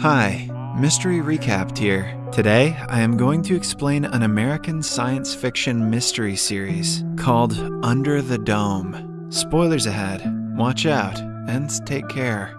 Hi, Mystery Recapped here. Today, I am going to explain an American science fiction mystery series called Under the Dome. Spoilers ahead. Watch out and take care.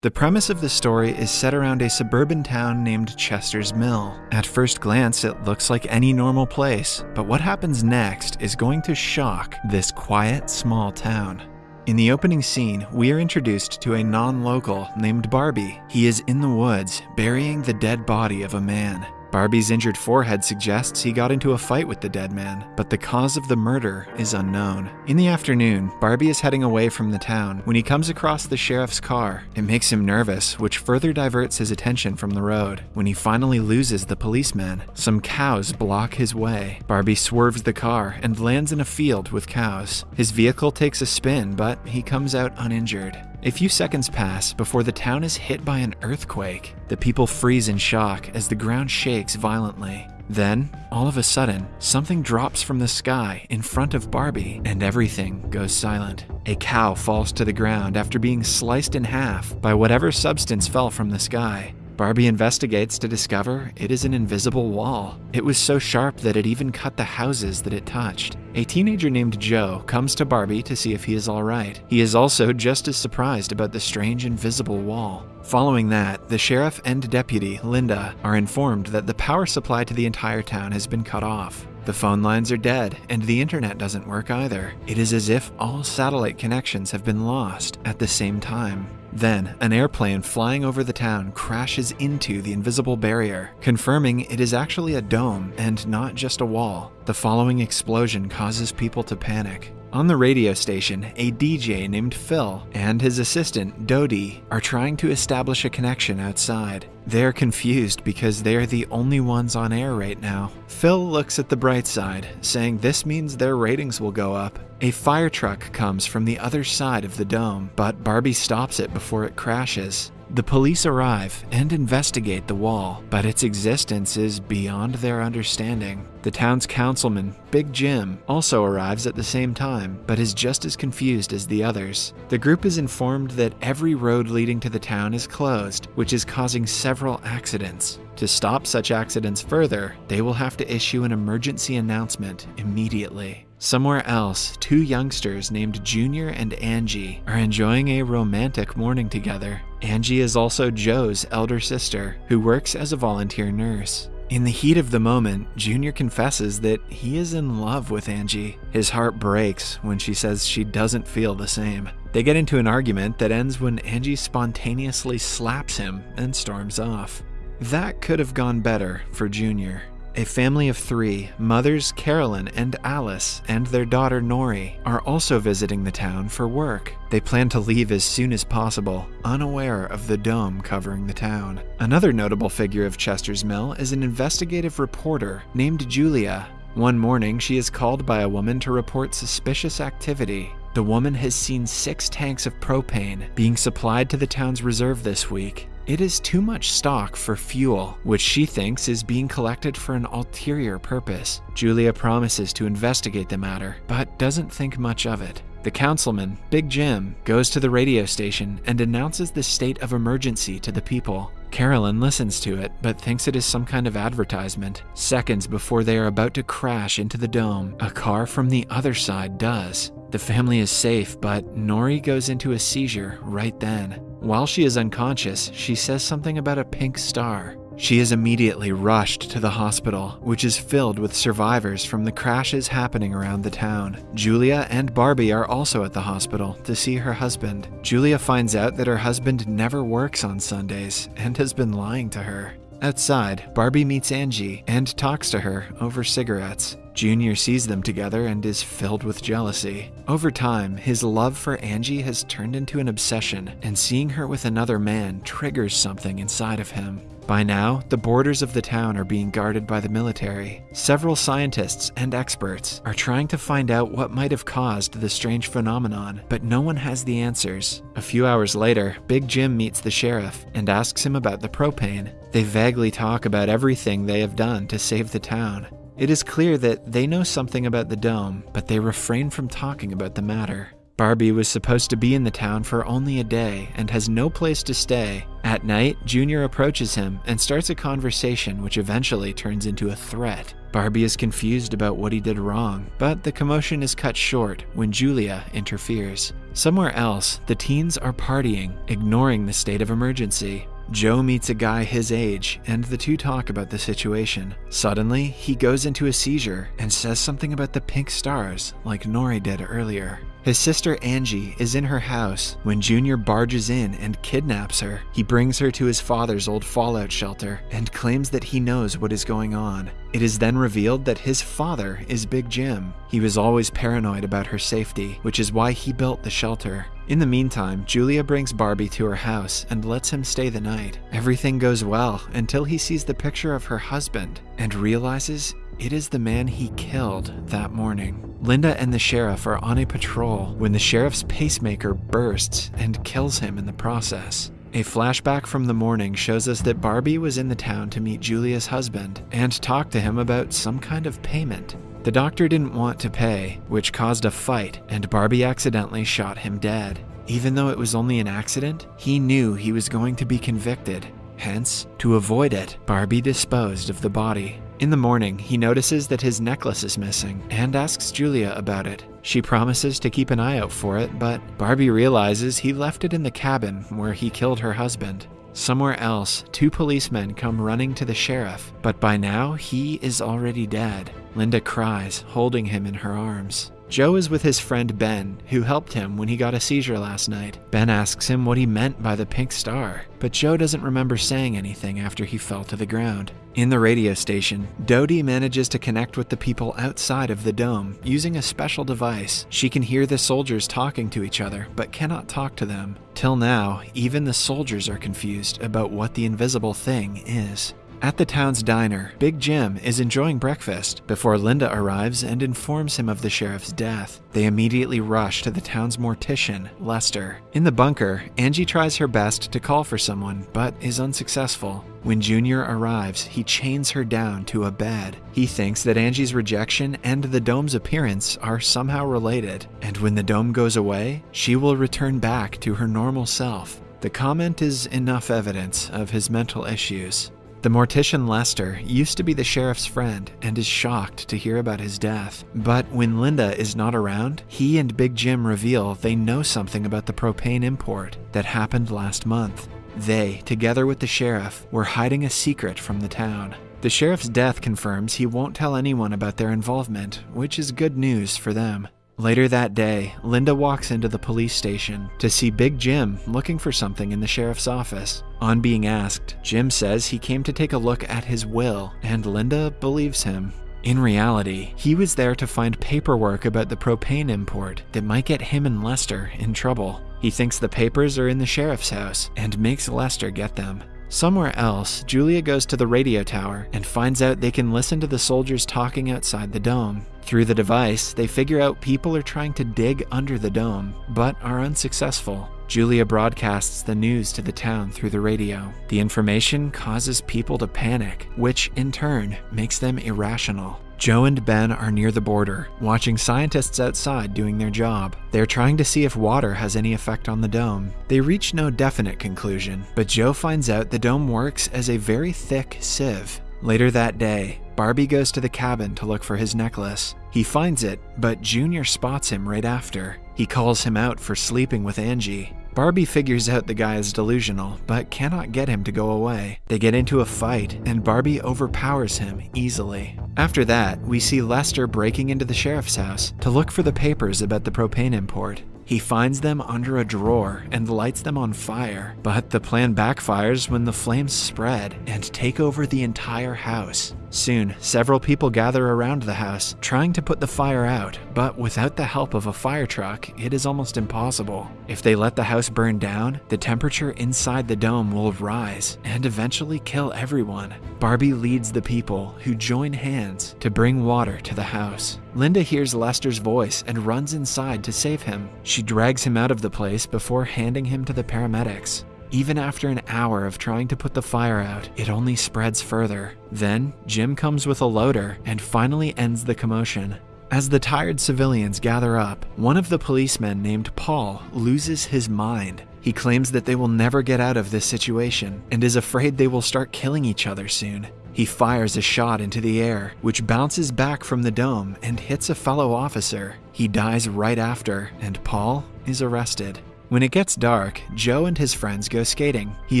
The premise of the story is set around a suburban town named Chester's Mill. At first glance, it looks like any normal place, but what happens next is going to shock this quiet, small town. In the opening scene, we are introduced to a non local named Barbie. He is in the woods, burying the dead body of a man. Barbie's injured forehead suggests he got into a fight with the dead man, but the cause of the murder is unknown. In the afternoon, Barbie is heading away from the town when he comes across the sheriff's car. It makes him nervous, which further diverts his attention from the road. When he finally loses the policeman, some cows block his way. Barbie swerves the car and lands in a field with cows. His vehicle takes a spin, but he comes out uninjured. A few seconds pass before the town is hit by an earthquake. The people freeze in shock as the ground shakes violently. Then, all of a sudden, something drops from the sky in front of Barbie and everything goes silent. A cow falls to the ground after being sliced in half by whatever substance fell from the sky. Barbie investigates to discover it is an invisible wall. It was so sharp that it even cut the houses that it touched. A teenager named Joe comes to Barbie to see if he is alright. He is also just as surprised about the strange invisible wall. Following that, the sheriff and deputy, Linda, are informed that the power supply to the entire town has been cut off. The phone lines are dead, and the internet doesn't work either. It is as if all satellite connections have been lost at the same time. Then, an airplane flying over the town crashes into the invisible barrier, confirming it is actually a dome and not just a wall. The following explosion causes people to panic. On the radio station, a DJ named Phil and his assistant, Dodee, are trying to establish a connection outside. They are confused because they are the only ones on air right now. Phil looks at the bright side, saying this means their ratings will go up. A fire truck comes from the other side of the dome, but Barbie stops it before it crashes. The police arrive and investigate the wall, but its existence is beyond their understanding. The town's councilman, Big Jim, also arrives at the same time, but is just as confused as the others. The group is informed that every road leading to the town is closed, which is causing several accidents. To stop such accidents further, they will have to issue an emergency announcement immediately. Somewhere else, two youngsters named Junior and Angie are enjoying a romantic morning together. Angie is also Joe's elder sister, who works as a volunteer nurse. In the heat of the moment, Junior confesses that he is in love with Angie. His heart breaks when she says she doesn't feel the same. They get into an argument that ends when Angie spontaneously slaps him and storms off. That could have gone better for Junior. A family of three, mothers Carolyn and Alice, and their daughter Norrie, are also visiting the town for work. They plan to leave as soon as possible, unaware of the dome covering the town. Another notable figure of Chester's Mill is an investigative reporter named Julia. One morning, she is called by a woman to report suspicious activity. The woman has seen six tanks of propane being supplied to the town's reserve this week, it is too much stock for fuel, which she thinks is being collected for an ulterior purpose. Julia promises to investigate the matter, but doesn't think much of it. The councilman, Big Jim, goes to the radio station and announces the state of emergency to the people. Carolyn listens to it, but thinks it is some kind of advertisement. Seconds before they are about to crash into the dome, a car from the other side does. The family is safe, but Norrie goes into a seizure right then. While she is unconscious, she says something about a pink star. She is immediately rushed to the hospital, which is filled with survivors from the crashes happening around the town. Julia and Barbie are also at the hospital to see her husband. Julia finds out that her husband never works on Sundays and has been lying to her. Outside, Barbie meets Angie and talks to her over cigarettes. Junior sees them together and is filled with jealousy. Over time, his love for Angie has turned into an obsession, and seeing her with another man triggers something inside of him. By now, the borders of the town are being guarded by the military. Several scientists and experts are trying to find out what might have caused the strange phenomenon, but no one has the answers. A few hours later, Big Jim meets the sheriff and asks him about the propane. They vaguely talk about everything they have done to save the town. It is clear that they know something about the dome, but they refrain from talking about the matter. Barbie was supposed to be in the town for only a day and has no place to stay. At night, Junior approaches him and starts a conversation which eventually turns into a threat. Barbie is confused about what he did wrong, but the commotion is cut short when Julia interferes. Somewhere else, the teens are partying, ignoring the state of emergency. Joe meets a guy his age, and the two talk about the situation. Suddenly, he goes into a seizure and says something about the pink stars, like Norrie did earlier. His sister Angie is in her house when Junior barges in and kidnaps her. He brings her to his father's old fallout shelter and claims that he knows what is going on. It is then revealed that his father is Big Jim. He was always paranoid about her safety, which is why he built the shelter. In the meantime, Julia brings Barbie to her house and lets him stay the night. Everything goes well until he sees the picture of her husband and realizes it is the man he killed that morning. Linda and the sheriff are on a patrol when the sheriff's pacemaker bursts and kills him in the process. A flashback from the morning shows us that Barbie was in the town to meet Julia's husband and talk to him about some kind of payment. The doctor didn't want to pay, which caused a fight, and Barbie accidentally shot him dead. Even though it was only an accident, he knew he was going to be convicted. Hence, to avoid it, Barbie disposed of the body. In the morning, he notices that his necklace is missing and asks Julia about it. She promises to keep an eye out for it, but Barbie realizes he left it in the cabin where he killed her husband. Somewhere else, two policemen come running to the sheriff, but by now he is already dead. Linda cries, holding him in her arms. Joe is with his friend Ben, who helped him when he got a seizure last night. Ben asks him what he meant by the pink star, but Joe doesn't remember saying anything after he fell to the ground. In the radio station, Dodee manages to connect with the people outside of the dome using a special device. She can hear the soldiers talking to each other, but cannot talk to them. Till now, even the soldiers are confused about what the invisible thing is. At the town's diner, Big Jim is enjoying breakfast before Linda arrives and informs him of the sheriff's death. They immediately rush to the town's mortician, Lester. In the bunker, Angie tries her best to call for someone, but is unsuccessful. When Junior arrives, he chains her down to a bed. He thinks that Angie's rejection and the dome's appearance are somehow related, and when the dome goes away, she will return back to her normal self. The comment is enough evidence of his mental issues. The mortician Lester used to be the sheriff's friend and is shocked to hear about his death. But when Linda is not around, he and Big Jim reveal they know something about the propane import that happened last month. They, together with the sheriff, were hiding a secret from the town. The sheriff's death confirms he won't tell anyone about their involvement, which is good news for them. Later that day, Linda walks into the police station to see Big Jim looking for something in the sheriff's office. On being asked, Jim says he came to take a look at his will, and Linda believes him. In reality, he was there to find paperwork about the propane import that might get him and Lester in trouble. He thinks the papers are in the sheriff's house and makes Lester get them. Somewhere else, Julia goes to the radio tower and finds out they can listen to the soldiers talking outside the dome. Through the device, they figure out people are trying to dig under the dome, but are unsuccessful. Julia broadcasts the news to the town through the radio. The information causes people to panic, which in turn makes them irrational. Joe and Ben are near the border, watching scientists outside doing their job. They're trying to see if water has any effect on the dome. They reach no definite conclusion, but Joe finds out the dome works as a very thick sieve. Later that day, Barbie goes to the cabin to look for his necklace. He finds it, but Junior spots him right after. He calls him out for sleeping with Angie. Barbie figures out the guy is delusional, but cannot get him to go away. They get into a fight, and Barbie overpowers him easily. After that, we see Lester breaking into the sheriff's house to look for the papers about the propane import. He finds them under a drawer and lights them on fire, but the plan backfires when the flames spread and take over the entire house. Soon, several people gather around the house, trying to put the fire out, but without the help of a fire truck, it is almost impossible. If they let the house burn down, the temperature inside the dome will rise and eventually kill everyone. Barbie leads the people, who join hands to bring water to the house. Linda hears Lester's voice and runs inside to save him. She drags him out of the place before handing him to the paramedics. Even after an hour of trying to put the fire out, it only spreads further. Then, Jim comes with a loader and finally ends the commotion. As the tired civilians gather up, one of the policemen named Paul loses his mind. He claims that they will never get out of this situation and is afraid they will start killing each other soon. He fires a shot into the air, which bounces back from the dome and hits a fellow officer. He dies right after, and Paul is arrested. When it gets dark, Joe and his friends go skating. He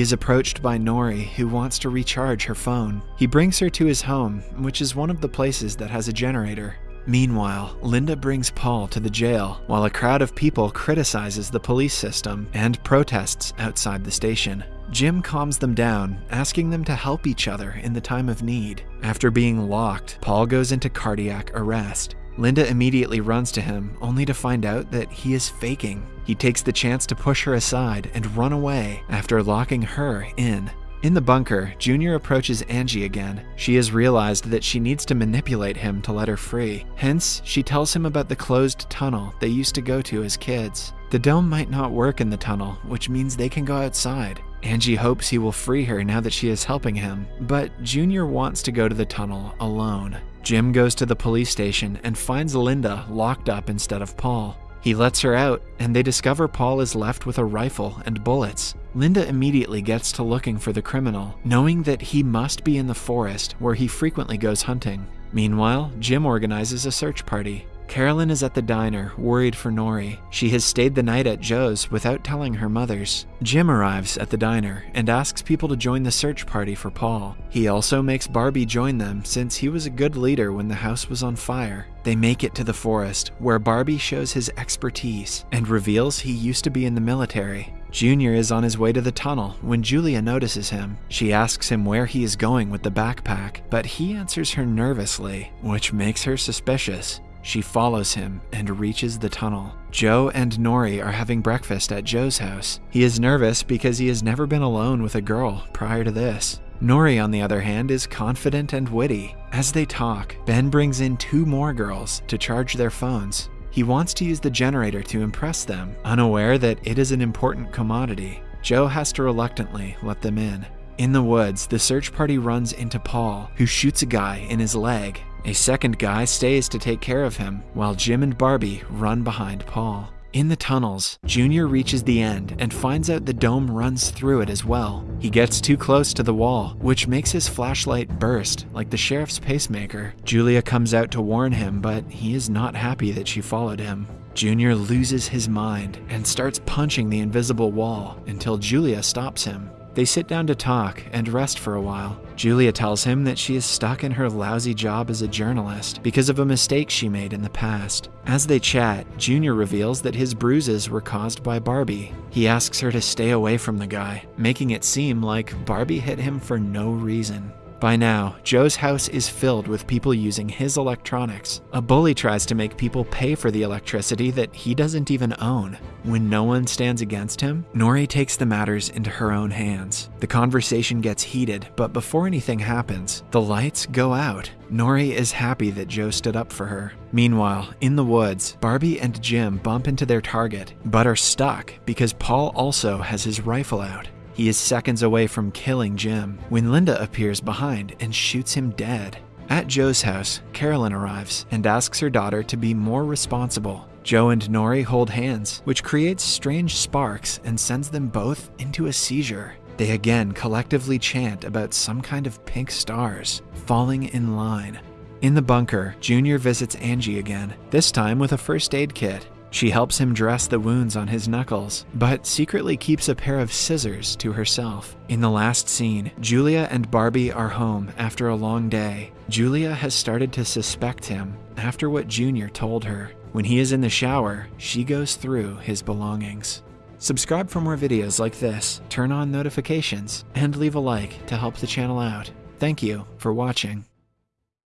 is approached by Norrie, who wants to recharge her phone. He brings her to his home, which is one of the places that has a generator. Meanwhile, Linda brings Paul to the jail while a crowd of people criticizes the police system and protests outside the station. Jim calms them down, asking them to help each other in the time of need. After being locked, Paul goes into cardiac arrest. Linda immediately runs to him, only to find out that he is faking. He takes the chance to push her aside and run away after locking her in. In the bunker, Junior approaches Angie again. She has realized that she needs to manipulate him to let her free. Hence, she tells him about the closed tunnel they used to go to as kids. The dome might not work in the tunnel, which means they can go outside. Angie hopes he will free her now that she is helping him, but Junior wants to go to the tunnel alone. Jim goes to the police station and finds Linda locked up instead of Paul. He lets her out, and they discover Paul is left with a rifle and bullets. Linda immediately gets to looking for the criminal, knowing that he must be in the forest where he frequently goes hunting. Meanwhile, Jim organizes a search party. Carolyn is at the diner, worried for Norrie. She has stayed the night at Joe's without telling her mothers. Jim arrives at the diner and asks people to join the search party for Paul. He also makes Barbie join them since he was a good leader when the house was on fire. They make it to the forest, where Barbie shows his expertise and reveals he used to be in the military. Junior is on his way to the tunnel when Julia notices him. She asks him where he is going with the backpack, but he answers her nervously, which makes her suspicious. She follows him and reaches the tunnel. Joe and Norrie are having breakfast at Joe's house. He is nervous because he has never been alone with a girl prior to this. Norrie, on the other hand, is confident and witty. As they talk, Ben brings in two more girls to charge their phones. He wants to use the generator to impress them, unaware that it is an important commodity. Joe has to reluctantly let them in. In the woods, the search party runs into Paul, who shoots a guy in his leg. A second guy stays to take care of him, while Jim and Barbie run behind Paul. In the tunnels, Junior reaches the end and finds out the dome runs through it as well. He gets too close to the wall, which makes his flashlight burst like the sheriff's pacemaker. Julia comes out to warn him, but he is not happy that she followed him. Junior loses his mind and starts punching the invisible wall until Julia stops him. They sit down to talk and rest for a while. Julia tells him that she is stuck in her lousy job as a journalist because of a mistake she made in the past. As they chat, Junior reveals that his bruises were caused by Barbie. He asks her to stay away from the guy, making it seem like Barbie hit him for no reason. By now, Joe's house is filled with people using his electronics. A bully tries to make people pay for the electricity that he doesn't even own. When no one stands against him, Norrie takes the matters into her own hands. The conversation gets heated, but before anything happens, the lights go out. Norrie is happy that Joe stood up for her. Meanwhile, in the woods, Barbie and Jim bump into their target, but are stuck because Paul also has his rifle out. He is seconds away from killing Jim when Linda appears behind and shoots him dead. At Joe's house, Carolyn arrives and asks her daughter to be more responsible. Joe and Norrie hold hands, which creates strange sparks and sends them both into a seizure. They again collectively chant about some kind of pink stars falling in line. In the bunker, Junior visits Angie again, this time with a first aid kit. She helps him dress the wounds on his knuckles, but secretly keeps a pair of scissors to herself. In the last scene, Julia and Barbie are home after a long day. Julia has started to suspect him after what Junior told her. When he is in the shower, she goes through his belongings. Subscribe for more videos like this, turn on notifications, and leave a like to help the channel out. Thank you for watching.